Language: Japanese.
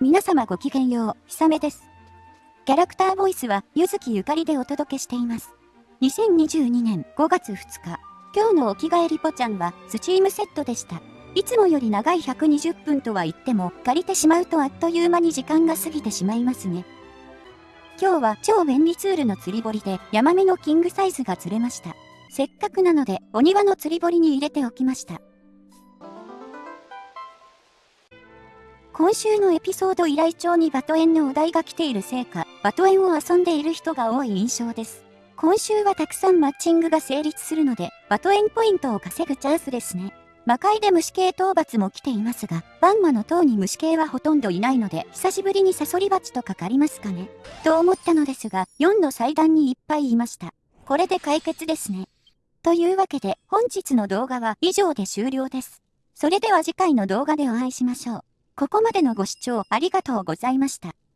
皆様ごきげんよう、ひさめです。キャラクターボイスは、ゆずきゆかりでお届けしています。2022年5月2日、今日のお着替えリポちゃんは、スチームセットでした。いつもより長い120分とは言っても、借りてしまうとあっという間に時間が過ぎてしまいますね。今日は超便利ツールの釣り堀で、ヤマメのキングサイズが釣れました。せっかくなので、お庭の釣り堀に入れておきました。今週のエピソード依頼帳にバトエンのお題が来ているせいか、バトエンを遊んでいる人が多い印象です。今週はたくさんマッチングが成立するので、バトエンポイントを稼ぐチャンスですね。魔界で虫系討伐も来ていますが、バンマの塔に虫系はほとんどいないので、久しぶりにサソリバチとかかりますかね。と思ったのですが、4の祭壇にいっぱいいました。これで解決ですね。というわけで、本日の動画は以上で終了です。それでは次回の動画でお会いしましょう。ここまでのご視聴ありがとうございました。